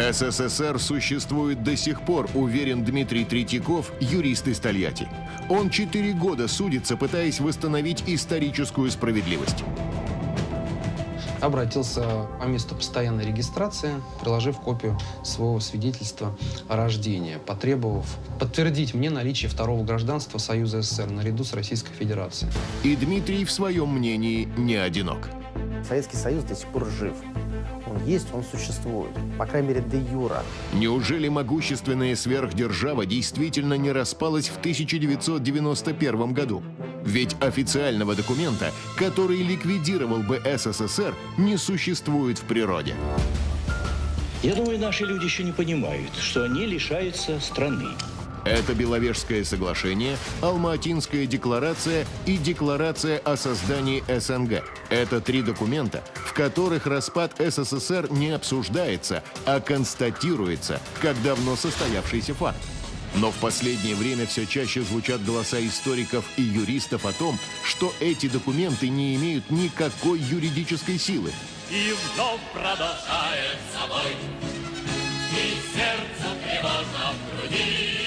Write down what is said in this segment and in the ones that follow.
СССР существует до сих пор, уверен Дмитрий Третьяков, юрист из Тольятти. Он четыре года судится, пытаясь восстановить историческую справедливость. Обратился по месту постоянной регистрации, приложив копию своего свидетельства о рождении, потребовав подтвердить мне наличие второго гражданства Союза СССР наряду с Российской Федерацией. И Дмитрий в своем мнении не одинок. Советский Союз до сих пор жив. Он есть, он существует. По крайней мере, де юра. Неужели могущественная сверхдержава действительно не распалась в 1991 году? Ведь официального документа, который ликвидировал бы СССР, не существует в природе. Я думаю, наши люди еще не понимают, что они лишаются страны. Это Беловежское соглашение, Алма-Атинская декларация и Декларация о создании СНГ. Это три документа, в которых распад СССР не обсуждается, а констатируется, как давно состоявшийся факт. Но в последнее время все чаще звучат голоса историков и юристов о том, что эти документы не имеют никакой юридической силы. И вновь продолжает собой, и сердце тревожно в груди,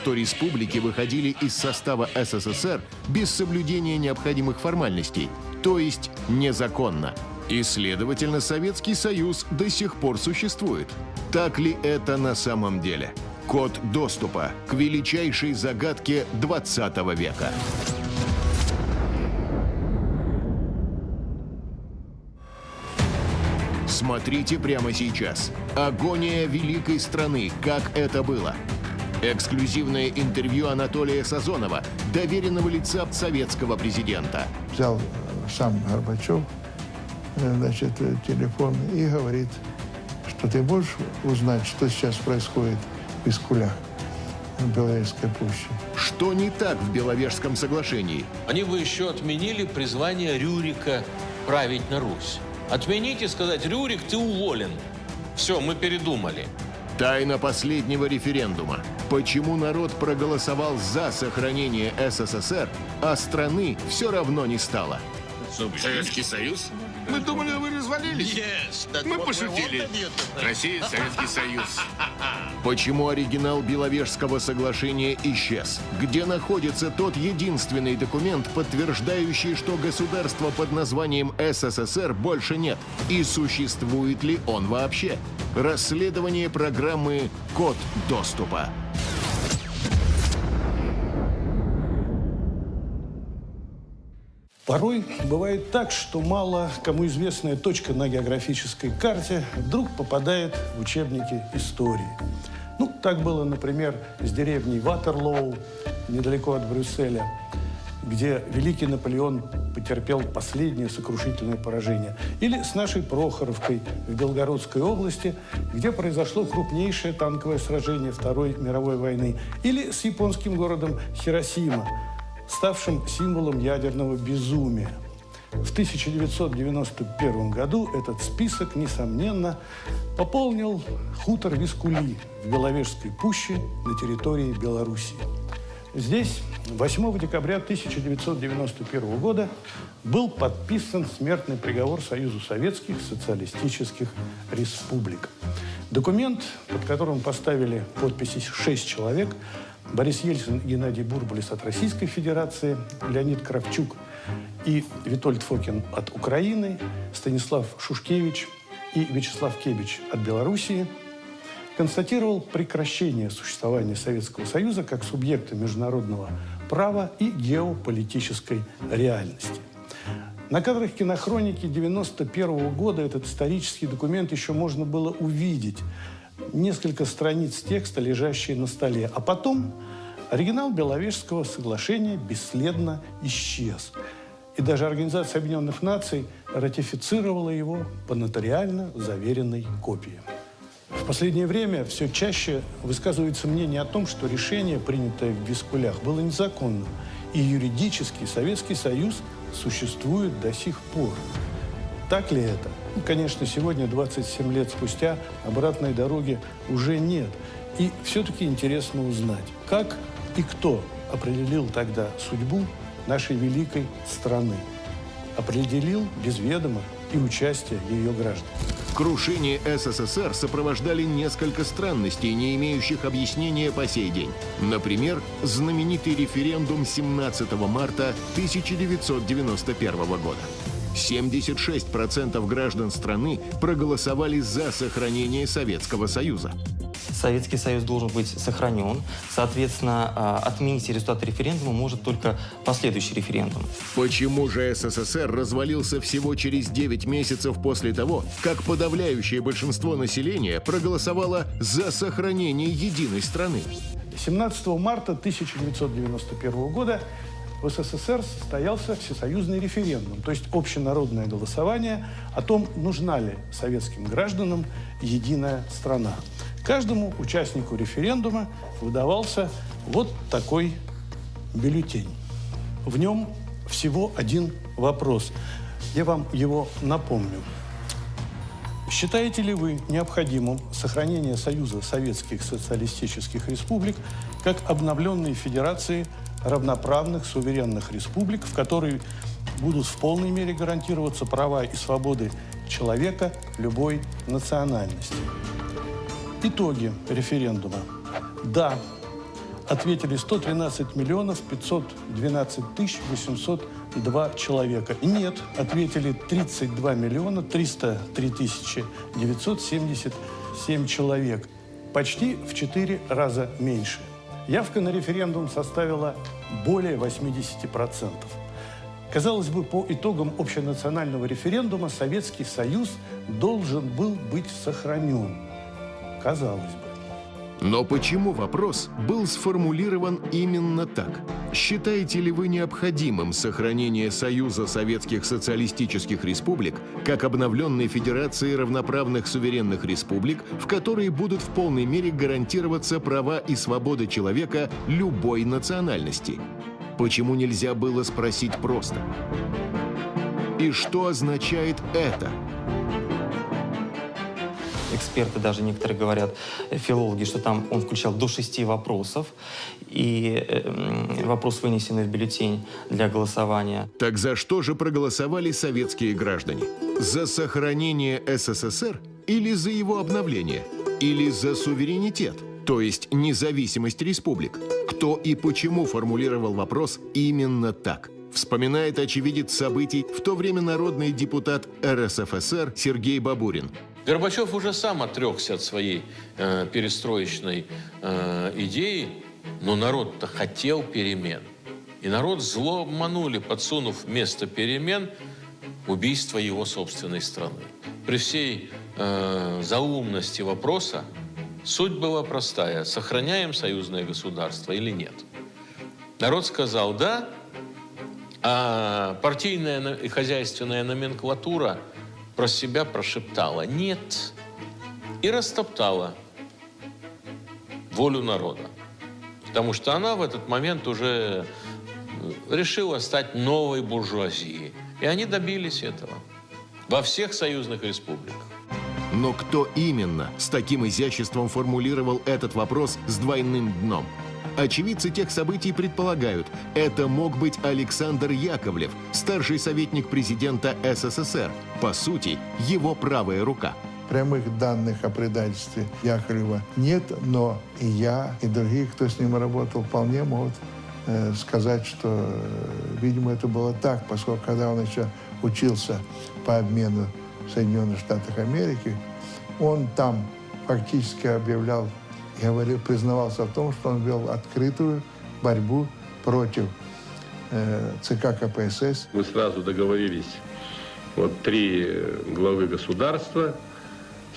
что республики выходили из состава СССР без соблюдения необходимых формальностей, то есть незаконно. И, следовательно, Советский Союз до сих пор существует. Так ли это на самом деле? Код доступа к величайшей загадке 20 века. Смотрите прямо сейчас. Агония великой страны. Как это было? Эксклюзивное интервью Анатолия Сазонова, доверенного лица советского президента. взял сам Горбачев, э, значит, э, телефон и говорит, что ты можешь узнать, что сейчас происходит в Пискулях, в Беловежской пуще. Что не так в Беловежском соглашении? Они бы еще отменили призвание Рюрика править на Русь. Отменить и сказать, Рюрик, ты уволен. Все, мы передумали. Тайна последнего референдума. Почему народ проголосовал за сохранение СССР, а страны все равно не стало? Советский Союз? Мы думали, вы развалились. Мы пошутили. Россия, Советский Союз. Почему оригинал Беловежского соглашения исчез? Где находится тот единственный документ, подтверждающий, что государства под названием СССР больше нет? И существует ли он вообще? Расследование программы «Код доступа». Порой бывает так, что мало кому известная точка на географической карте вдруг попадает в учебники истории. Ну, так было, например, с деревней Ватерлоу, недалеко от Брюсселя, где великий Наполеон потерпел последнее сокрушительное поражение. Или с нашей Прохоровкой в Белгородской области, где произошло крупнейшее танковое сражение Второй мировой войны. Или с японским городом Хиросима, ставшим символом ядерного безумия. В 1991 году этот список, несомненно, пополнил хутор Вискули в Беловежской пуще на территории Белоруссии. Здесь 8 декабря 1991 года был подписан смертный приговор Союзу Советских Социалистических Республик. Документ, под которым поставили подписи шесть человек, Борис Ельцин, Геннадий Бурбулис от Российской Федерации, Леонид Кравчук и Витольд Фокин от Украины, Станислав Шушкевич и Вячеслав Кебич от Белоруссии, констатировал прекращение существования Советского Союза как субъекта международного права и геополитической реальности. На кадрах кинохроники 91 года этот исторический документ еще можно было увидеть. Несколько страниц текста, лежащие на столе. А потом оригинал Беловежского соглашения бесследно исчез. И даже Организация Объединенных Наций ратифицировала его по нотариально заверенной копии. В последнее время все чаще высказывается мнение о том, что решение, принятое в Вискулях, было незаконным. И юридически Советский Союз существует до сих пор. Так ли это? Ну, конечно, сегодня, 27 лет спустя, обратной дороги уже нет. И все-таки интересно узнать, как и кто определил тогда судьбу нашей великой страны. Определил без ведома и участия ее граждан. Крушение СССР сопровождали несколько странностей, не имеющих объяснения по сей день. Например, знаменитый референдум 17 марта 1991 года. 76% граждан страны проголосовали за сохранение Советского Союза. Советский Союз должен быть сохранен. Соответственно, а, отменить результаты референдума может только последующий референдум. Почему же СССР развалился всего через 9 месяцев после того, как подавляющее большинство населения проголосовало за сохранение единой страны? 17 марта 1991 года в СССР состоялся всесоюзный референдум, то есть общенародное голосование о том, нужна ли советским гражданам единая страна. Каждому участнику референдума выдавался вот такой бюллетень. В нем всего один вопрос. Я вам его напомню. Считаете ли вы необходимым сохранение Союза Советских Социалистических Республик как обновленной федерации равноправных суверенных республик, в которой будут в полной мере гарантироваться права и свободы человека любой национальности? Итоги референдума. Да, ответили 113 миллионов 512 тысяч 802 человека. Нет, ответили 32 миллиона 303 тысячи 977 человек. Почти в 4 раза меньше. Явка на референдум составила более 80%. Казалось бы, по итогам общенационального референдума Советский Союз должен был быть сохранен. Казалось бы. Но почему вопрос был сформулирован именно так? Считаете ли вы необходимым сохранение Союза Советских Социалистических Республик как обновленной Федерации равноправных суверенных республик, в которой будут в полной мере гарантироваться права и свободы человека любой национальности? Почему нельзя было спросить просто? И что означает это? Эксперты даже некоторые говорят, э, филологи, что там он включал до шести вопросов, и э, вопрос вынесенный в бюллетень для голосования. Так за что же проголосовали советские граждане? За сохранение СССР или за его обновление? Или за суверенитет? То есть независимость республик? Кто и почему формулировал вопрос именно так? Вспоминает очевидец событий в то время народный депутат РСФСР Сергей Бабурин. Горбачев уже сам отрекся от своей э, перестроечной э, идеи, но народ-то хотел перемен. И народ зло обманули, подсунув вместо перемен убийство его собственной страны. При всей э, заумности вопроса суть была простая. Сохраняем союзное государство или нет? Народ сказал «да», а партийная и хозяйственная номенклатура – про себя прошептала «нет» и растоптала волю народа. Потому что она в этот момент уже э, решила стать новой буржуазией. И они добились этого во всех союзных республиках. Но кто именно с таким изяществом формулировал этот вопрос с двойным дном – Очевидцы тех событий предполагают, это мог быть Александр Яковлев, старший советник президента СССР, по сути, его правая рука. Прямых данных о предательстве Яковлева нет, но и я, и другие, кто с ним работал, вполне могут э, сказать, что, э, видимо, это было так, поскольку когда он еще учился по обмену в Соединенных Штатах Америки, он там фактически объявлял говорил, признавался в том, что он вел открытую борьбу против э, ЦК КПСС. Мы сразу договорились, вот три главы государства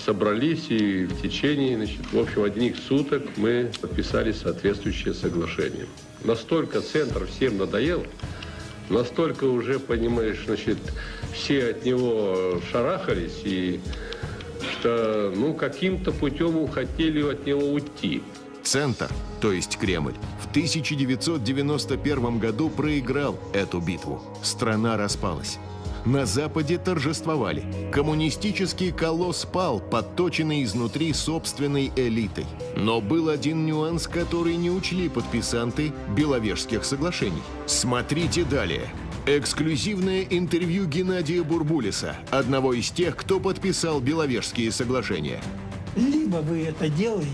собрались и в течение, значит, в общем, одних суток мы подписали соответствующее соглашение. Настолько центр всем надоел, настолько уже, понимаешь, значит, все от него шарахались и что ну, каким-то путем хотели от него уйти. Центр, то есть Кремль, в 1991 году проиграл эту битву. Страна распалась. На Западе торжествовали. Коммунистический колосс пал, подточенный изнутри собственной элитой. Но был один нюанс, который не учли подписанты Беловежских соглашений. Смотрите далее. Эксклюзивное интервью Геннадия Бурбулиса, одного из тех, кто подписал Беловежские соглашения. Либо вы это делаете,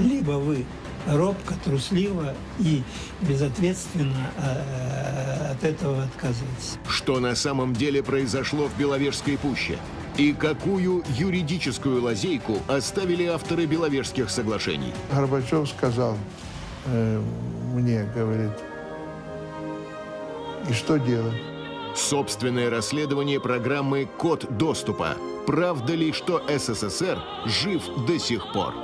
либо вы робко, трусливо и безответственно э, от этого отказываетесь. Что на самом деле произошло в Беловежской пуще? И какую юридическую лазейку оставили авторы Беловежских соглашений? Горбачев сказал э, мне, говорит, и что делать? Собственное расследование программы «Код доступа». Правда ли, что СССР жив до сих пор?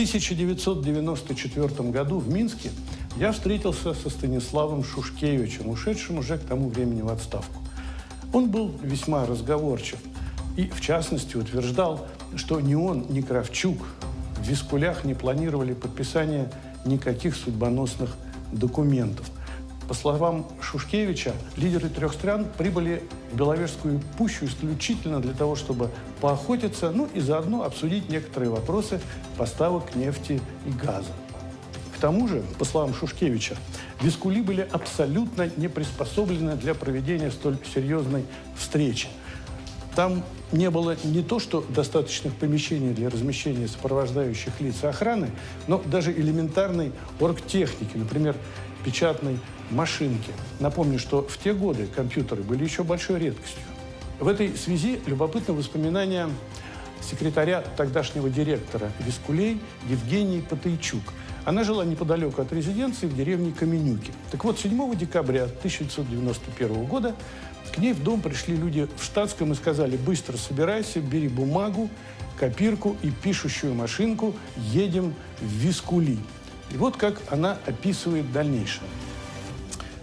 1994 году в Минске я встретился со Станиславом Шушкевичем, ушедшим уже к тому времени в отставку. Он был весьма разговорчив и, в частности, утверждал, что ни он, ни Кравчук в Вискулях не планировали подписание никаких судьбоносных документов – по словам Шушкевича, лидеры трех стран прибыли в Беловежскую пущу исключительно для того, чтобы поохотиться, ну и заодно обсудить некоторые вопросы поставок нефти и газа. К тому же, по словам Шушкевича, Вискули были абсолютно не приспособлены для проведения столь серьезной встречи. Там не было не то, что достаточных помещений для размещения сопровождающих лиц охраны, но даже элементарной оргтехники, например, печатной машинки. Напомню, что в те годы компьютеры были еще большой редкостью. В этой связи любопытно воспоминания секретаря тогдашнего директора Вискулей Евгении Патайчук. Она жила неподалеку от резиденции в деревне Каменюки. Так вот, 7 декабря 1991 года к ней в дом пришли люди в штатском и сказали, быстро собирайся, бери бумагу, копирку и пишущую машинку, едем в Вискули. И вот как она описывает дальнейшее.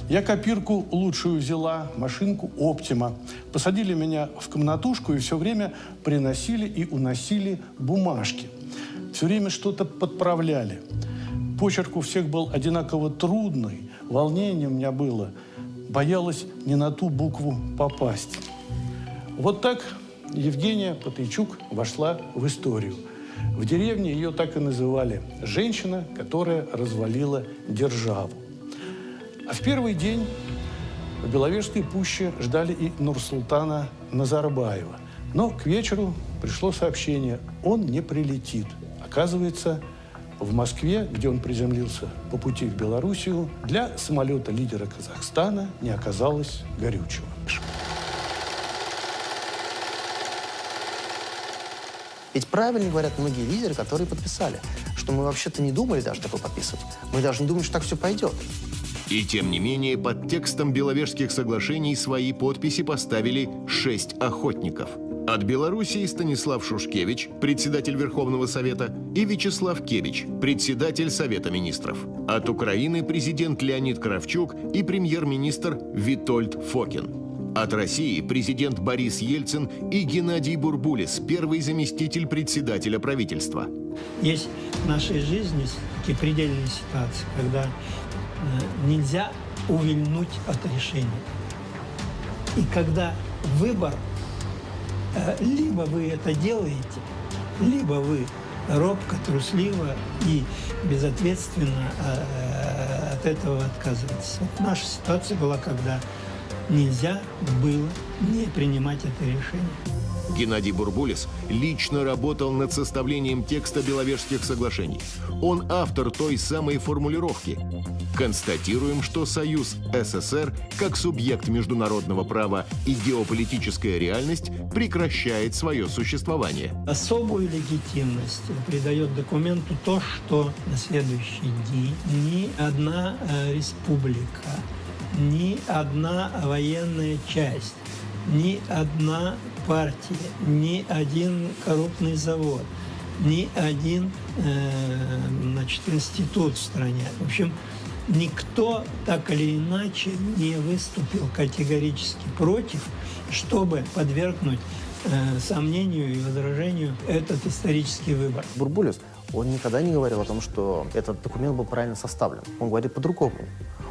Я копирку лучшую взяла, машинку «Оптима». Посадили меня в комнатушку и все время приносили и уносили бумажки. Все время что-то подправляли. Почерк у всех был одинаково трудный, волнение у меня было. Боялась не на ту букву попасть. Вот так Евгения Патычук вошла в историю. В деревне ее так и называли «женщина, которая развалила державу». А в первый день в Беловежской пуще ждали и Нурсултана Назарбаева. Но к вечеру пришло сообщение, он не прилетит. Оказывается, в Москве, где он приземлился по пути в Белоруссию, для самолета лидера Казахстана не оказалось горючего. Ведь правильно говорят многие лидеры, которые подписали, что мы вообще-то не думали даже такое подписывать. Мы даже не думали, что так все пойдет. И тем не менее, под текстом Беловежских соглашений свои подписи поставили шесть охотников. От Белоруссии Станислав Шушкевич, председатель Верховного Совета, и Вячеслав Кевич, председатель Совета Министров. От Украины президент Леонид Кравчук и премьер-министр Витольд Фокин. От России президент Борис Ельцин и Геннадий Бурбулис, первый заместитель председателя правительства. Есть в нашей жизни такие предельные ситуации, когда нельзя увильнуть от решения. И когда выбор, э, либо вы это делаете, либо вы робко, трусливо и безответственно э, от этого отказываетесь. Вот наша ситуация была, когда нельзя было не принимать это решение. Геннадий Бурбулис лично работал над составлением текста Беловежских соглашений. Он автор той самой формулировки. Констатируем, что Союз СССР, как субъект международного права и геополитическая реальность, прекращает свое существование. Особую легитимность придает документу то, что на следующий день ни одна э, республика, ни одна военная часть ни одна партия, ни один крупный завод, ни один э, значит, институт в стране. В общем, никто так или иначе не выступил категорически против, чтобы подвергнуть э, сомнению и возражению этот исторический выбор. Бурбулис, он никогда не говорил о том, что этот документ был правильно составлен. Он говорит по-другому.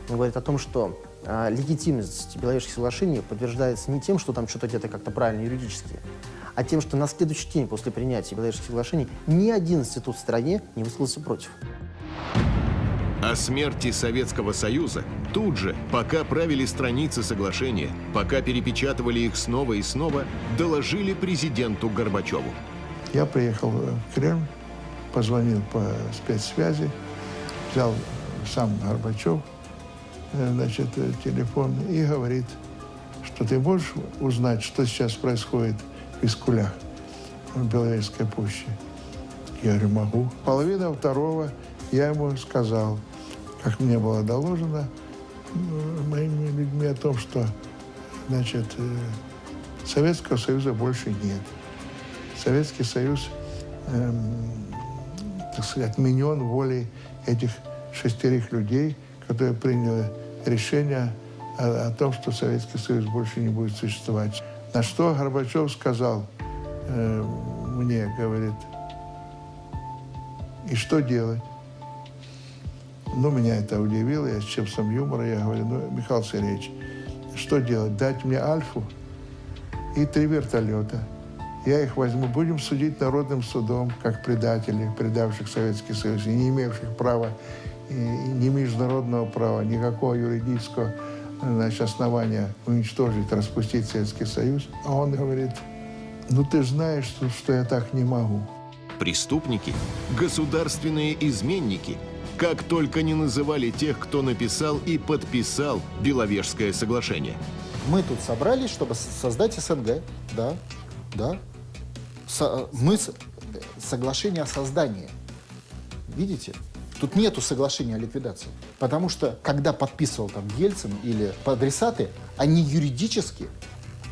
Он говорит о том, что легитимность Беловежских соглашений подтверждается не тем, что там что-то где-то как-то правильно юридически, а тем, что на следующий день после принятия Беловежских соглашений ни один институт в стране не высказался против. О смерти Советского Союза тут же, пока правили страницы соглашения, пока перепечатывали их снова и снова, доложили президенту Горбачеву. Я приехал в Кремль, позвонил по спецсвязи, взял сам Горбачев, значит, э, телефон и говорит, что ты можешь узнать, что сейчас происходит в Искулях, в Беловежской пуще? Я говорю, могу. Половина второго я ему сказал, как мне было доложено э, моими людьми о том, что значит, Советского Союза больше нет. Советский Союз, эм, так сказать, отменен волей этих шестерых людей, которые приняли решение о, о том, что Советский Союз больше не будет существовать. На что Горбачев сказал э, мне, говорит, и что делать? Ну, меня это удивило, я с чувством юмора, я говорю, ну, Михаил Сергеевич, что делать? Дать мне Альфу и три вертолета. Я их возьму, будем судить народным судом, как предателей, предавших Советский Союз, и не имевших права, ни международного права, никакого юридического значит, основания уничтожить, распустить Советский Союз. А он говорит, ну ты знаешь, что, что я так не могу. Преступники, государственные изменники, как только не называли тех, кто написал и подписал Беловежское соглашение. Мы тут собрались, чтобы создать СНГ, да, да. Со мы с соглашение о создании. Видите? Тут нету соглашения о ликвидации. Потому что, когда подписывал там Ельцин или адресаты, они юридически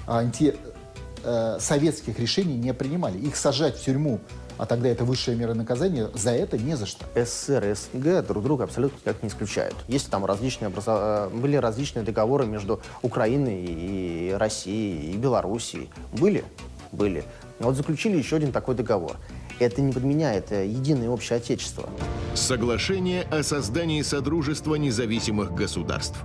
антисоветских э, решений не принимали. Их сажать в тюрьму а тогда это высшая мера наказания, за это не за что. СССР и СНГ друг друга абсолютно никак не исключают. Есть там различные образов... Э, были различные договоры между Украиной и Россией, и Белоруссией. Были? Были. Вот заключили еще один такой договор. Это не подменяет э, единое общее отечество. Соглашение о создании Содружества независимых государств.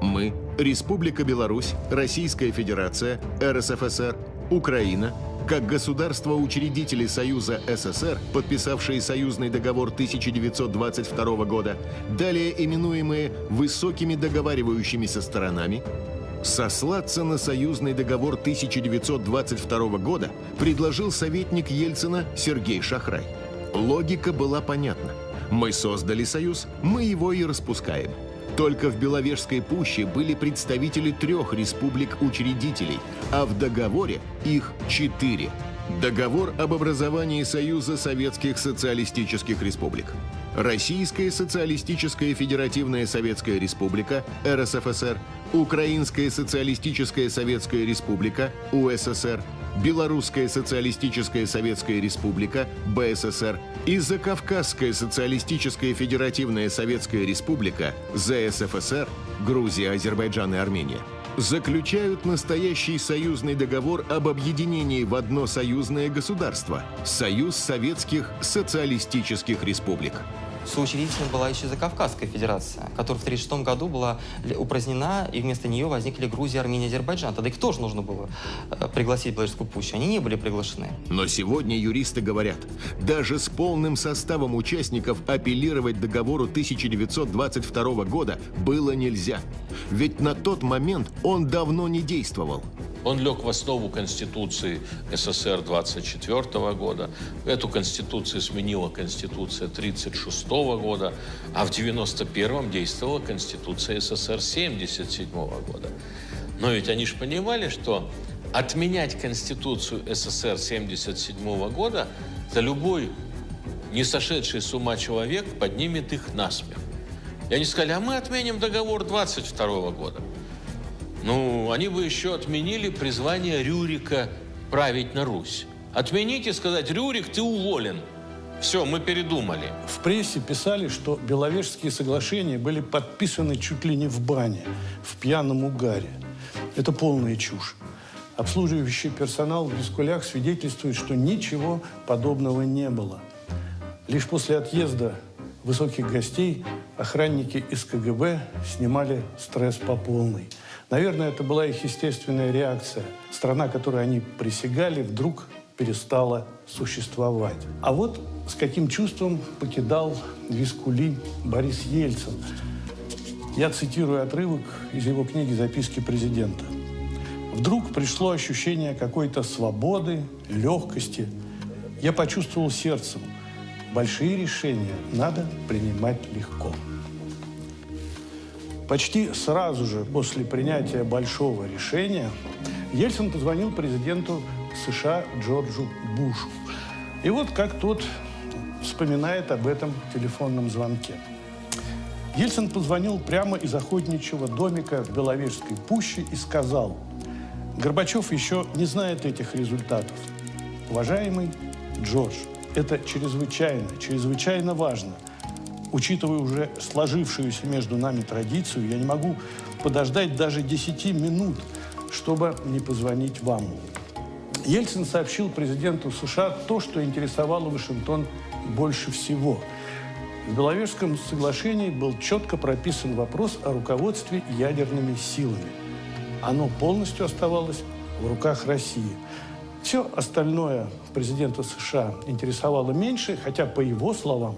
Мы, Республика Беларусь, Российская Федерация, РСФСР, Украина, как государства-учредители Союза СССР, подписавшие союзный договор 1922 года, далее именуемые высокими договаривающимися сторонами, Сослаться на союзный договор 1922 года предложил советник Ельцина Сергей Шахрай. Логика была понятна. Мы создали союз, мы его и распускаем. Только в Беловежской пуще были представители трех республик-учредителей, а в договоре их четыре. Договор об образовании Союза Советских Социалистических Республик. Российская Социалистическая Федеративная Советская Республика, РСФСР, Украинская Социалистическая Советская Республика, УССР, Белорусская Социалистическая Советская Республика, БССР и Закавказская Социалистическая Федеративная Советская Республика, ЗСФСР, Грузия, Азербайджан и Армения заключают настоящий союзный договор об объединении в одно союзное государство – Союз Советских Социалистических Республик. Соучредителем была еще Закавказская Федерация, которая в 1936 году была упразднена, и вместо нее возникли Грузия, Армения, Азербайджан. Тогда их тоже нужно было э, пригласить в Белорусскую пущу. Они не были приглашены. Но сегодня юристы говорят, даже с полным составом участников апеллировать договору 1922 года было нельзя. Ведь на тот момент он давно не действовал. Он лег в основу Конституции СССР 24 года. Эту Конституцию сменила Конституция 36 года, а в 91-м действовала Конституция СССР 77 года. Но ведь они же понимали, что отменять Конституцию СССР 77 года за любой не сошедший с ума человек поднимет их на смех. И они сказали, а мы отменим договор 22 года. Ну, они бы еще отменили призвание Рюрика править на Русь. Отменить и сказать, Рюрик, ты уволен. Все, мы передумали. В прессе писали, что Беловежские соглашения были подписаны чуть ли не в бане, в пьяном угаре. Это полная чушь. Обслуживающий персонал в Бескулях свидетельствует, что ничего подобного не было. Лишь после отъезда высоких гостей охранники из КГБ снимали стресс по полной. Наверное, это была их естественная реакция. Страна, которой они присягали, вдруг перестала существовать. А вот с каким чувством покидал Вискули Борис Ельцин. Я цитирую отрывок из его книги «Записки президента». Вдруг пришло ощущение какой-то свободы, легкости. Я почувствовал сердцем, большие решения надо принимать легко. Почти сразу же после принятия большого решения Ельцин позвонил президенту США Джорджу Бушу. И вот как тот вспоминает об этом телефонном звонке. Ельцин позвонил прямо из охотничьего домика в Беловежской пуще и сказал, Горбачев еще не знает этих результатов. Уважаемый Джордж, это чрезвычайно, чрезвычайно важно. Учитывая уже сложившуюся между нами традицию, я не могу подождать даже 10 минут, чтобы не позвонить вам. Ельцин сообщил президенту США то, что интересовало Вашингтон больше всего. В Беловежском соглашении был четко прописан вопрос о руководстве ядерными силами. Оно полностью оставалось в руках России. Все остальное президента США интересовало меньше, хотя, по его словам,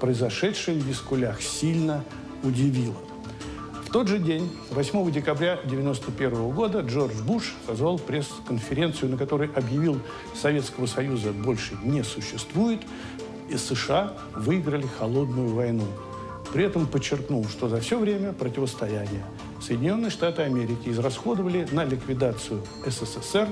произошедшее в Вискулях сильно удивило. В тот же день, 8 декабря 1991 года, Джордж Буш созвал пресс-конференцию, на которой объявил Советского Союза больше не существует, и США выиграли холодную войну. При этом подчеркнул, что за все время противостояния Соединенные Штаты Америки израсходовали на ликвидацию СССР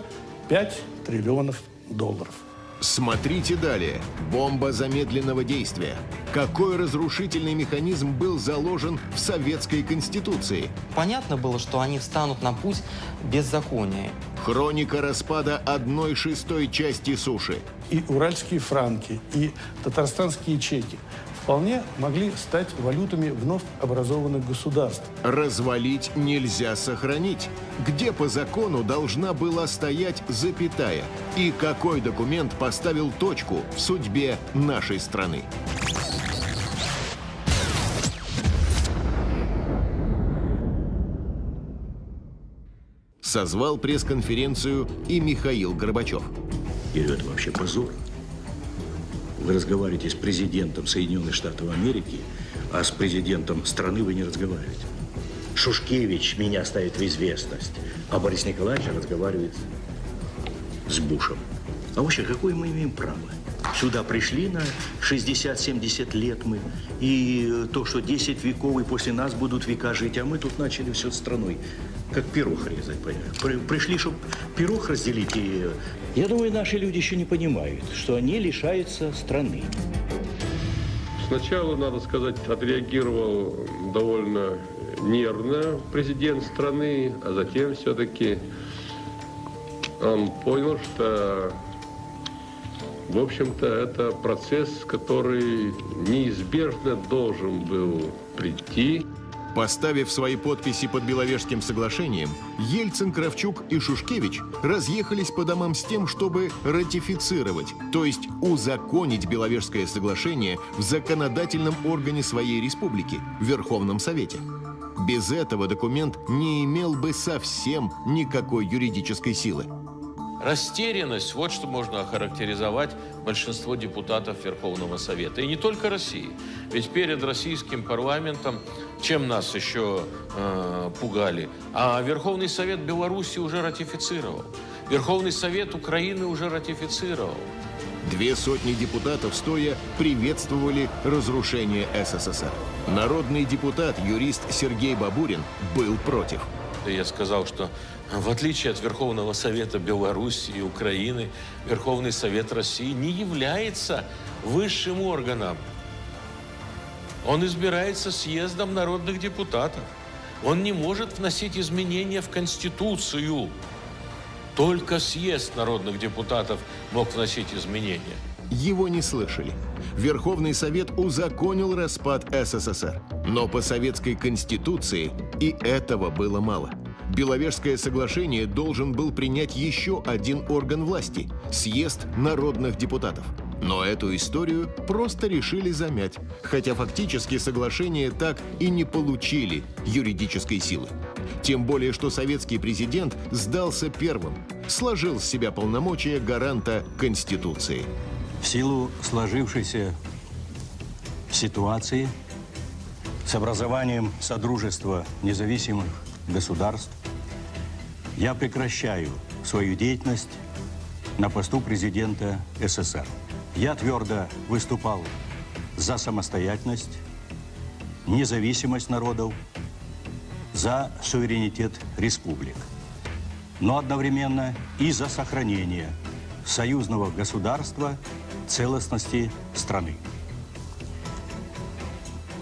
5 триллионов долларов. Смотрите далее. Бомба замедленного действия. Какой разрушительный механизм был заложен в Советской Конституции? Понятно было, что они встанут на путь беззакония. Хроника распада одной шестой части суши. И уральские франки, и татарстанские чеки вполне могли стать валютами вновь образованных государств. Развалить нельзя сохранить. Где по закону должна была стоять запятая? И какой документ поставил точку в судьбе нашей страны? Созвал пресс-конференцию и Михаил Горбачев. Или это вообще позор? Вы разговариваете с президентом Соединенных Штатов Америки, а с президентом страны вы не разговариваете. Шушкевич меня ставит в известность, а Борис Николаевич разговаривает с Бушем. А вообще, какое мы имеем право? Сюда пришли на 60-70 лет мы, и то, что 10 веков, и после нас будут века жить, а мы тут начали все страной, как пирог резать, понимаешь? Пришли, чтобы пирог разделить, и... Я думаю, наши люди еще не понимают, что они лишаются страны. Сначала, надо сказать, отреагировал довольно нервно президент страны, а затем все-таки он понял, что в общем-то, это процесс, который неизбежно должен был прийти. Поставив свои подписи под Беловежским соглашением, Ельцин, Кравчук и Шушкевич разъехались по домам с тем, чтобы ратифицировать, то есть узаконить Беловежское соглашение в законодательном органе своей республики, Верховном Совете. Без этого документ не имел бы совсем никакой юридической силы. Растерянность, вот что можно охарактеризовать большинство депутатов Верховного Совета. И не только России. Ведь перед российским парламентом, чем нас еще э, пугали, а Верховный Совет Беларуси уже ратифицировал. Верховный Совет Украины уже ратифицировал. Две сотни депутатов стоя приветствовали разрушение СССР. Народный депутат, юрист Сергей Бабурин был против. Я сказал, что в отличие от Верховного Совета Беларуси и Украины, Верховный Совет России не является высшим органом. Он избирается съездом народных депутатов. Он не может вносить изменения в Конституцию. Только съезд народных депутатов мог вносить изменения. Его не слышали. Верховный Совет узаконил распад СССР. Но по советской конституции и этого было мало. Беловежское соглашение должен был принять еще один орган власти – съезд народных депутатов. Но эту историю просто решили замять, хотя фактически соглашение так и не получили юридической силы. Тем более, что советский президент сдался первым, сложил с себя полномочия гаранта Конституции. В силу сложившейся ситуации с образованием Содружества независимых государств я прекращаю свою деятельность на посту президента СССР. Я твердо выступал за самостоятельность, независимость народов, за суверенитет республик, но одновременно и за сохранение союзного государства целостности страны.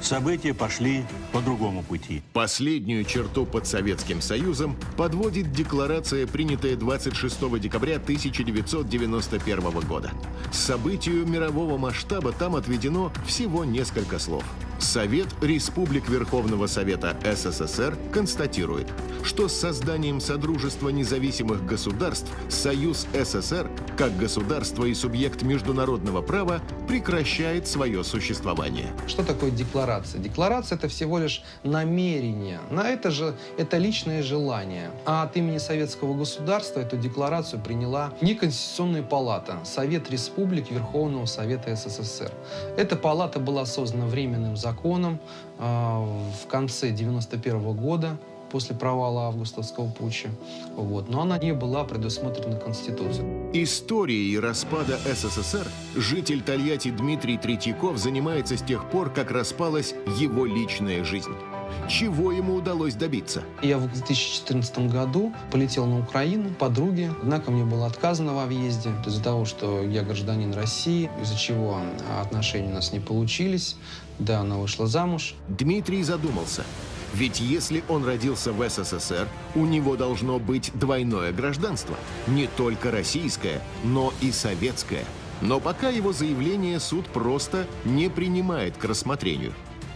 События пошли по другому пути. Последнюю черту под Советским Союзом подводит декларация, принятая 26 декабря 1991 года. Событию мирового масштаба там отведено всего несколько слов. Совет Республик Верховного Совета СССР констатирует, что с созданием Содружества независимых государств Союз СССР, как государство и субъект международного права, прекращает свое существование. Что такое декларация? Декларация – это всего лишь намерение. На это же это личное желание. А от имени советского государства эту декларацию приняла не Конституционная палата, Совет Республик Верховного Совета СССР. Эта палата была создана временным законом э, в конце 91 года после провала августовского путча. Вот. Но она не была предусмотрена Конституцией. Историей распада СССР житель Тольятти Дмитрий Третьяков занимается с тех пор, как распалась его личная жизнь. Чего ему удалось добиться? Я в 2014 году полетел на Украину подруге, однако мне было отказано во въезде из-за того, что я гражданин России, из-за чего отношения у нас не получились. Да, она вышла замуж. Дмитрий задумался. Ведь если он родился в СССР, у него должно быть двойное гражданство. Не только российское, но и советское. Но пока его заявление суд просто не принимает к рассмотрению.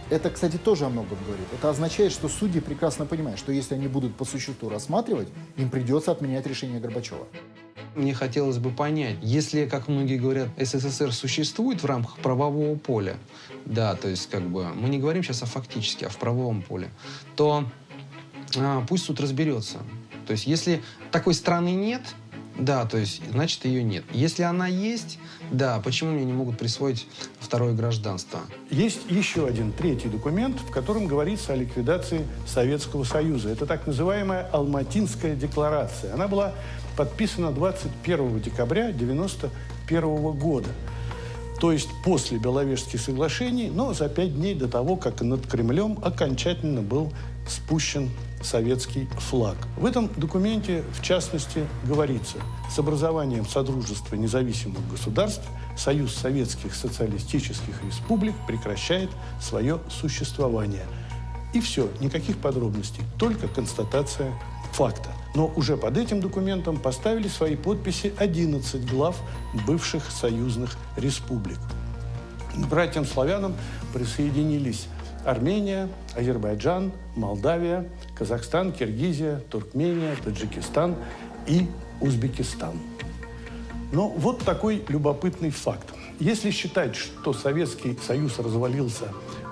Это, кстати, тоже о многом говорит. Это означает, что судьи прекрасно понимают, что если они будут по существу рассматривать, им придется отменять решение Горбачева. Мне хотелось бы понять, если, как многие говорят, СССР существует в рамках правового поля, да, то есть как бы мы не говорим сейчас о фактически, а в правовом поле, то а, пусть суд разберется. То есть если такой страны нет, да, то есть, значит, ее нет. Если она есть, да, почему мне не могут присвоить второе гражданство? Есть еще один третий документ, в котором говорится о ликвидации Советского Союза. Это так называемая Алматинская декларация. Она была подписана 21 декабря 1991 года. То есть после Беловежских соглашений, но за пять дней до того, как над Кремлем окончательно был спущен советский флаг. В этом документе, в частности, говорится, с образованием Содружества независимых государств Союз Советских Социалистических Республик прекращает свое существование. И все, никаких подробностей, только констатация факта. Но уже под этим документом поставили свои подписи 11 глав бывших союзных республик. К братьям-славянам присоединились Армения, Азербайджан, Молдавия, Казахстан, Киргизия, Туркмения, Таджикистан и Узбекистан. Но вот такой любопытный факт. Если считать, что Советский Союз развалился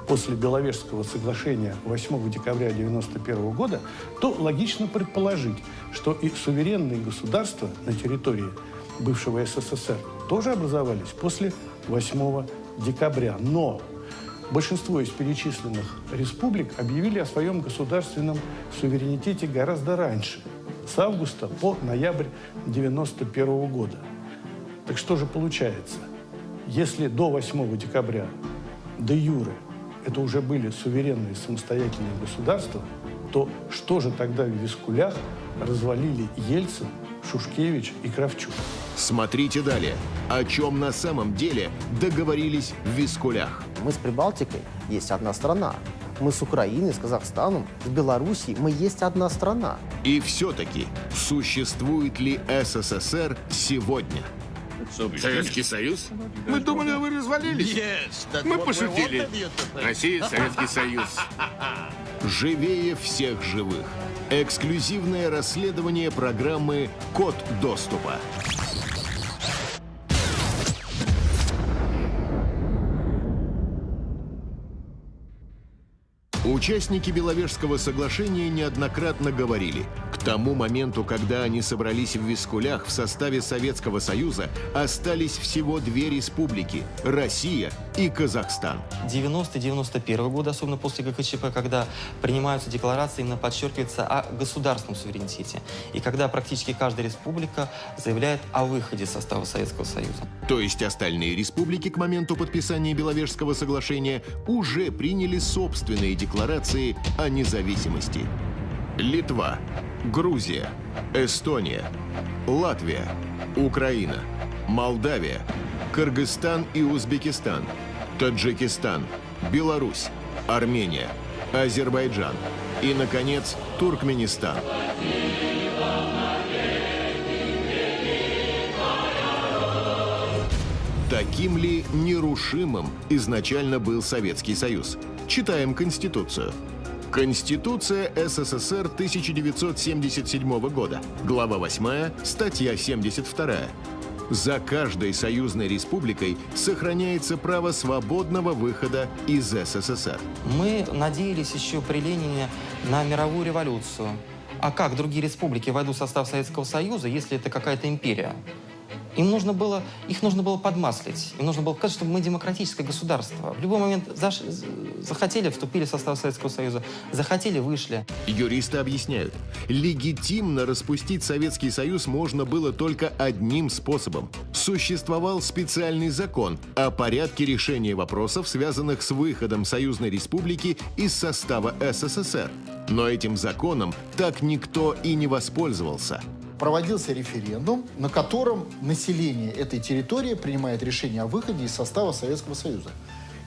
после Беловежского соглашения 8 декабря 1991 года, то логично предположить, что и суверенные государства на территории бывшего СССР тоже образовались после 8 декабря. Но большинство из перечисленных республик объявили о своем государственном суверенитете гораздо раньше, с августа по ноябрь 1991 года. Так что же получается? Если до 8 декабря де юре это уже были суверенные самостоятельные государства, то что же тогда в Вискулях развалили Ельцин, Шушкевич и Кравчук? Смотрите далее. О чем на самом деле договорились в Вискулях. Мы с Прибалтикой есть одна страна. Мы с Украиной, с Казахстаном, с Белоруссией. Мы есть одна страна. И все-таки, существует ли СССР сегодня? Советский Союз? Мы думали, вы развалились. Мы пошутили. Россия, Советский Союз. Живее всех живых. Эксклюзивное расследование программы «Код доступа». Участники Беловежского соглашения неоднократно говорили, к тому моменту, когда они собрались в Вискулях в составе Советского Союза, остались всего две республики – Россия и Казахстан. 90-91 год, особенно после ГКЧП, когда принимаются декларации, именно подчеркивается о государственном суверенитете. И когда практически каждая республика заявляет о выходе из состава Советского Союза. То есть остальные республики к моменту подписания Беловежского соглашения уже приняли собственные декларации о независимости. Литва, Грузия, Эстония, Латвия, Украина, Молдавия, Кыргызстан и Узбекистан, Таджикистан, Беларусь, Армения, Азербайджан и, наконец, Туркменистан. Таким ли нерушимым изначально был Советский Союз? Читаем Конституцию. Конституция СССР 1977 года. Глава 8, статья 72. За каждой союзной республикой сохраняется право свободного выхода из СССР. Мы надеялись еще при Ленине на мировую революцию. А как другие республики войдут в состав Советского Союза, если это какая-то империя? Им нужно было, их нужно было подмаслить. Им нужно было показать, что мы демократическое государство. В любой момент заш, захотели, вступили в состав Советского Союза, захотели, вышли. Юристы объясняют, легитимно распустить Советский Союз можно было только одним способом. Существовал специальный закон о порядке решения вопросов, связанных с выходом Союзной Республики из состава СССР. Но этим законом так никто и не воспользовался проводился референдум, на котором население этой территории принимает решение о выходе из состава Советского Союза.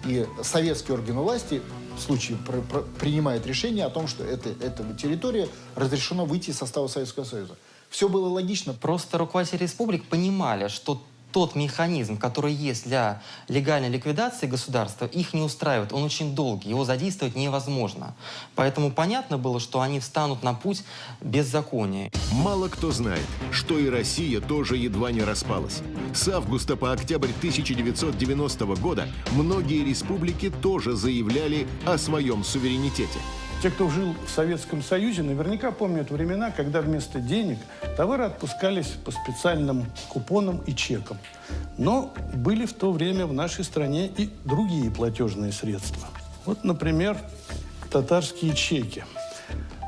И советские органы власти в случае пр пр принимают решение о том, что это, эта территория разрешено выйти из состава Советского Союза. Все было логично. Просто руководители республик понимали, что тот механизм, который есть для легальной ликвидации государства, их не устраивает. Он очень долгий, его задействовать невозможно. Поэтому понятно было, что они встанут на путь беззакония. Мало кто знает, что и Россия тоже едва не распалась. С августа по октябрь 1990 года многие республики тоже заявляли о своем суверенитете. Те, кто жил в Советском Союзе, наверняка помнят времена, когда вместо денег товары отпускались по специальным купонам и чекам. Но были в то время в нашей стране и другие платежные средства. Вот, например, татарские чеки.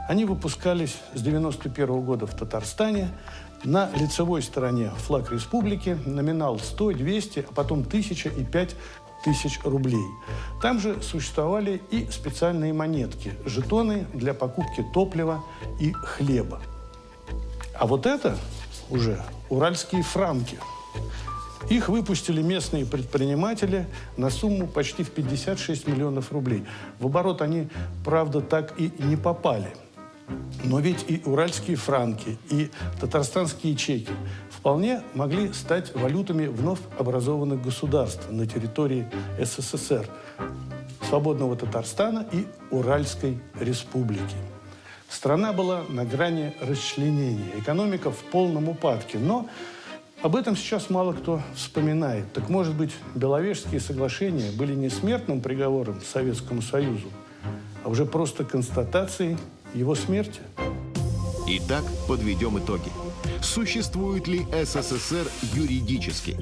Они выпускались с 91 года в Татарстане. На лицевой стороне флаг республики, номинал 100, 200, а потом 1000 и 5 тысяч рублей. Там же существовали и специальные монетки, жетоны для покупки топлива и хлеба. А вот это уже уральские франки. Их выпустили местные предприниматели на сумму почти в 56 миллионов рублей. В оборот они, правда, так и не попали. Но ведь и уральские франки, и татарстанские чеки вполне могли стать валютами вновь образованных государств на территории СССР, свободного Татарстана и Уральской республики. Страна была на грани расчленения, экономика в полном упадке, но об этом сейчас мало кто вспоминает. Так может быть, Беловежские соглашения были не смертным приговором Советскому Союзу, а уже просто констатацией его смерти? Итак, подведем итоги. Существует ли СССР юридически?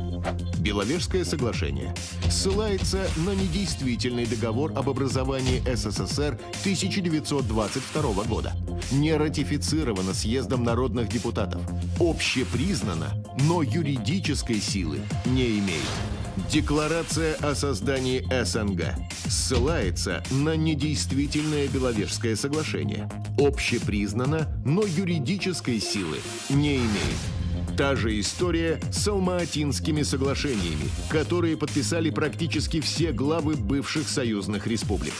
Беловежское соглашение ссылается на недействительный договор об образовании СССР 1922 года. Не ратифицировано съездом народных депутатов. Общепризнано, но юридической силы не имеет. Декларация о создании СНГ ссылается на недействительное Беловежское соглашение. Общепризнано, но юридической силы не имеет. Та же история с Алма-Атинскими соглашениями, которые подписали практически все главы бывших союзных республик.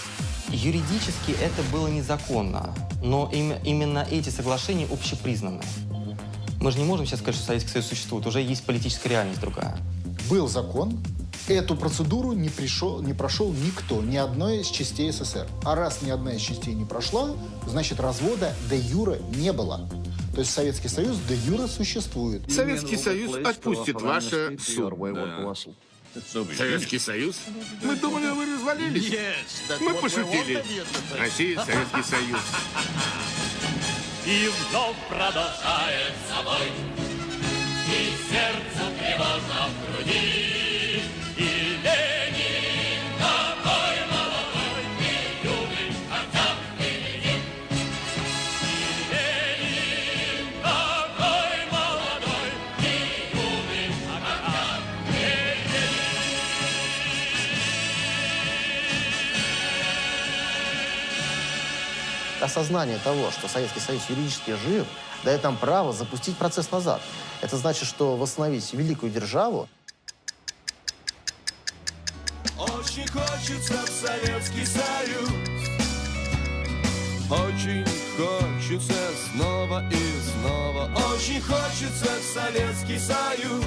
Юридически это было незаконно, но им, именно эти соглашения общепризнаны. Мы же не можем сейчас сказать, что Советский Союз существует, уже есть политическая реальность другая был закон, эту процедуру не, пришел, не прошел никто, ни одной из частей СССР. А раз ни одна из частей не прошла, значит развода де юра не было. То есть Советский Союз де юра существует. Советский Союз отпустит ваше судно. Советский Союз? Мы думали, вы развалились. Мы пошутили. Россия, Советский Союз. И вновь продолжает собой И сердцу Осознание того, что Советский Союз юридически жив, дает нам право запустить процесс назад. Это значит, что восстановить великую державу Очень хочется в Советский Союз. Очень хочется снова и снова. Очень хочется в Советский Союз.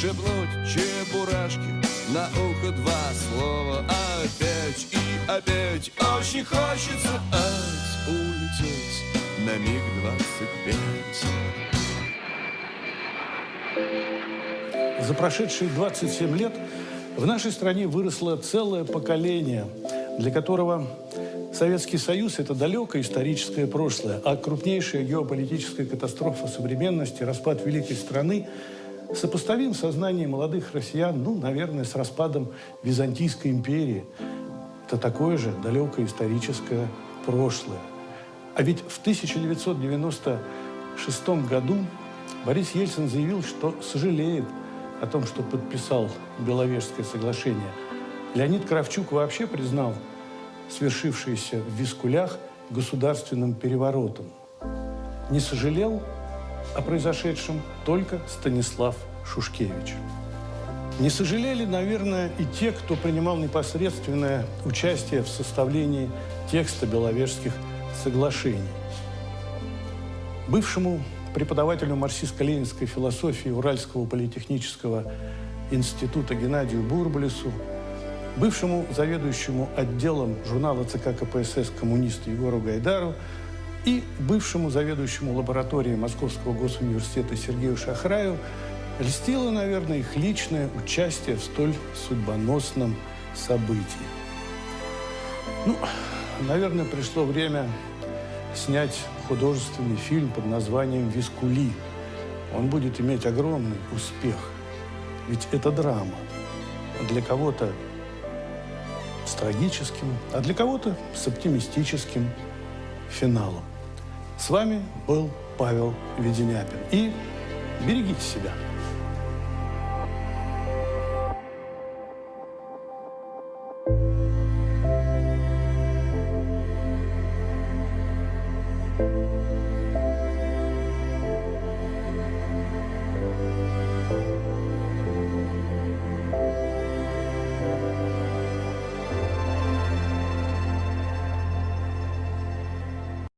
Шепнуть чебурашки на ухо два слова. Опять и опять. Очень хочется ать, улететь на миг двадцать пять. За прошедшие 27 лет в нашей стране выросло целое поколение, для которого Советский Союз – это далекое историческое прошлое, а крупнейшая геополитическая катастрофа современности, распад великой страны, сопоставим в сознании молодых россиян, ну, наверное, с распадом Византийской империи. Это такое же далекое историческое прошлое. А ведь в 1996 году Борис Ельцин заявил, что сожалеет о том, что подписал Беловежское соглашение. Леонид Кравчук вообще признал свершившееся в Вискулях государственным переворотом. Не сожалел о произошедшем только Станислав Шушкевич. Не сожалели, наверное, и те, кто принимал непосредственное участие в составлении текста Беловежских соглашений. Бывшему преподавателю марксистско-ленинской философии Уральского политехнического института Геннадию Бурбалису, бывшему заведующему отделом журнала ЦК КПСС коммунисту Егору Гайдару и бывшему заведующему лабораторией Московского госуниверситета Сергею Шахраю льстило, наверное, их личное участие в столь судьбоносном событии. Ну, наверное, пришло время снять художественный фильм под названием «Вискули». Он будет иметь огромный успех. Ведь это драма. Для кого-то с трагическим, а для кого-то с оптимистическим финалом. С вами был Павел Веденяпин. И берегите себя.